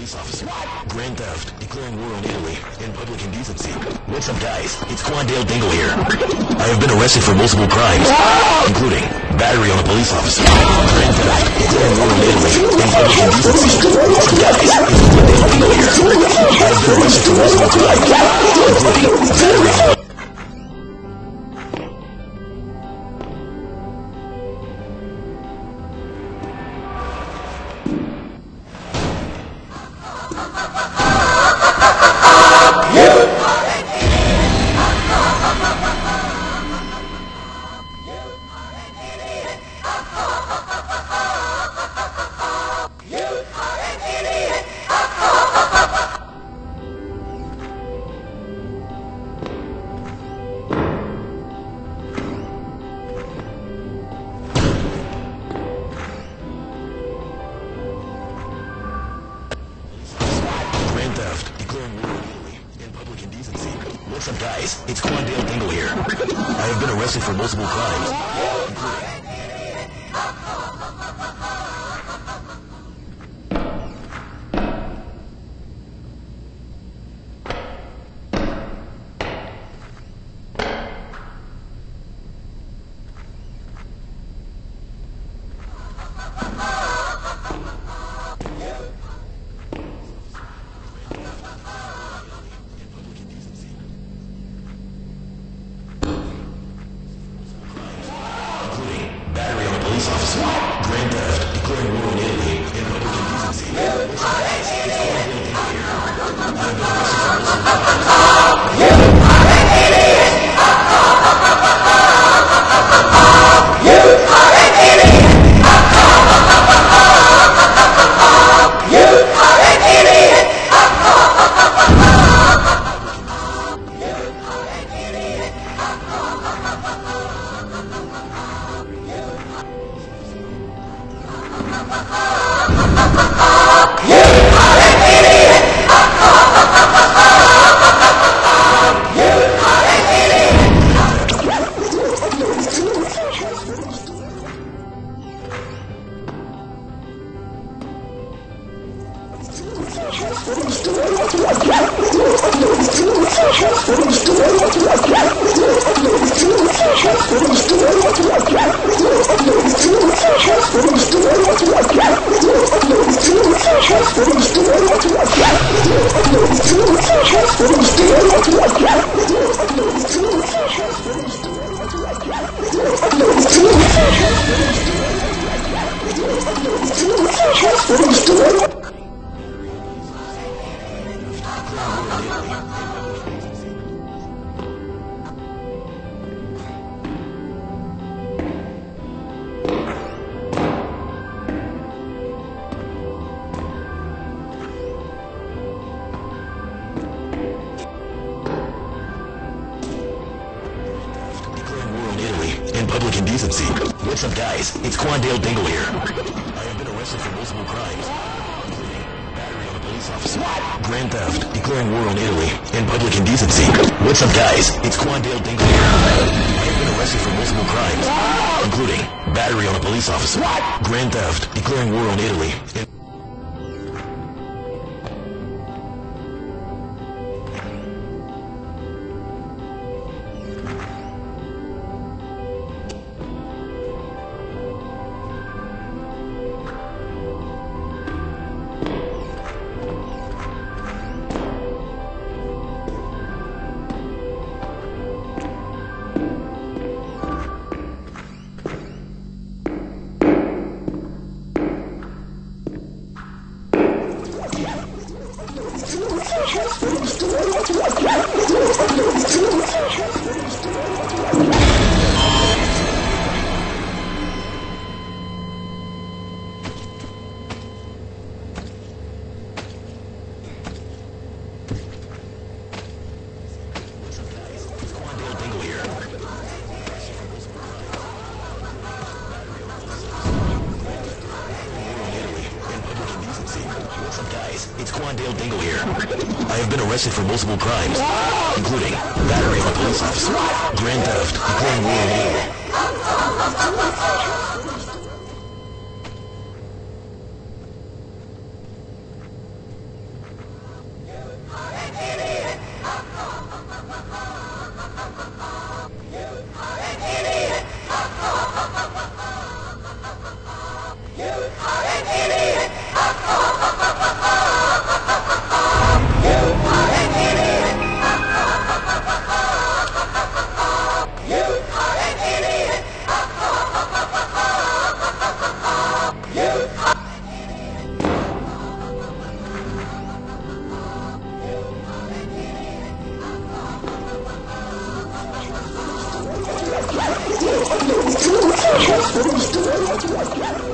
police officer. Grand theft, declaring war on Italy, and public indecency. What's up, guys? It's Quandale Dingle here. I have been arrested for multiple crimes, including battery on a police officer, grand theft, declaring war on Italy, and public indecency. What's up, guys? It's Quandale Dingle here. I have been arrested for multiple crimes, including battery on a Grand theft, declaring war Italy, and public indecency. What's up, guys? It's Quandale Dingle here. I have been arrested for multiple crimes, police officer, grand theft, declaring war on Italy, and. Declaring war What's up, guys? It's Quandale Dingle here. I have been arrested for multiple crimes, grand theft, declaring war on Italy, and public indecency. What's up, guys? It's Quandale Dingle. I have been arrested for multiple crimes, including battery on a police officer, grand theft, declaring war on Italy, It's Quandale Dingle here. I have been arrested for multiple crimes, including battery on a police officer, grand theft, declaring war. Let's go.